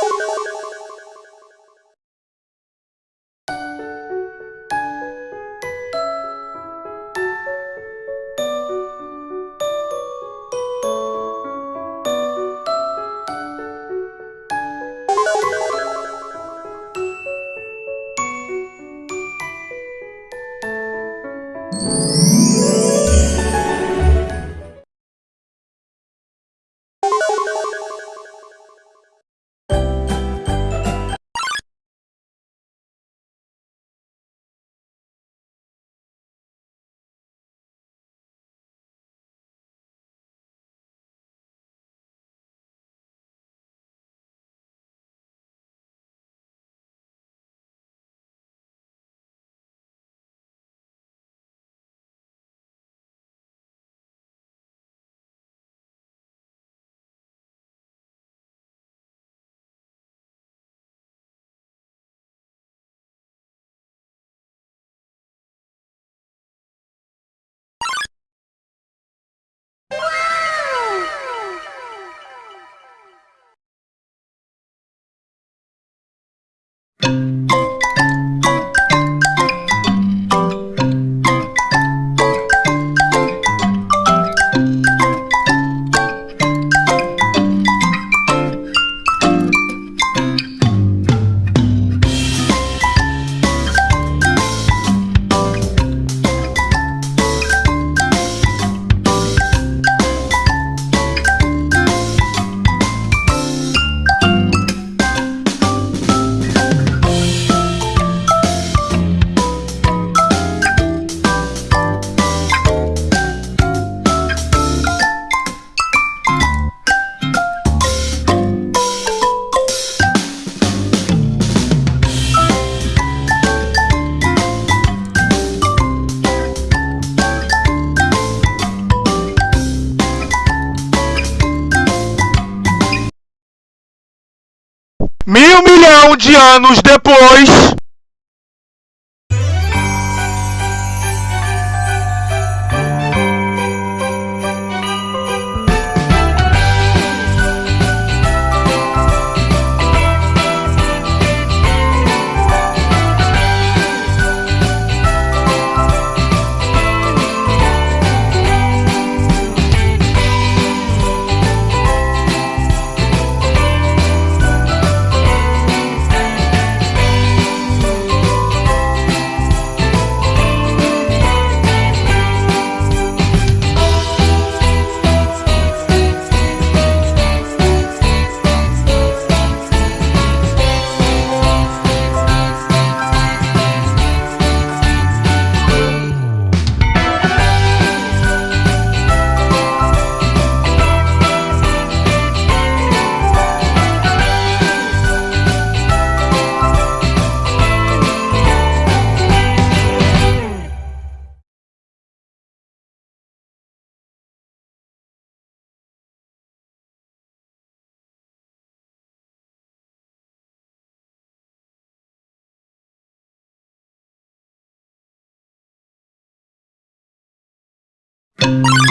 Thank you. Mil milhão de anos depois you